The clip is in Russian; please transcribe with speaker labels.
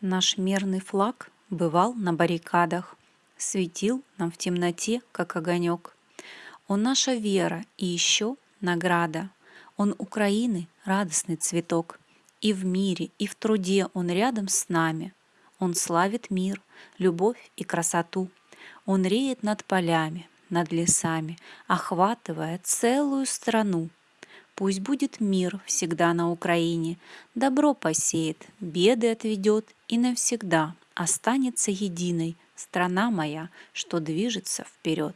Speaker 1: Наш мерный флаг бывал на баррикадах, Светил нам в темноте, как огонек. Он наша вера и еще награда. Он Украины радостный цветок. И в мире, и в труде он рядом с нами. Он славит мир, любовь и красоту. Он реет над полями, над лесами, охватывая целую страну. Пусть будет мир всегда на Украине, добро посеет, беды отведет и навсегда останется единой страна моя, что движется вперед.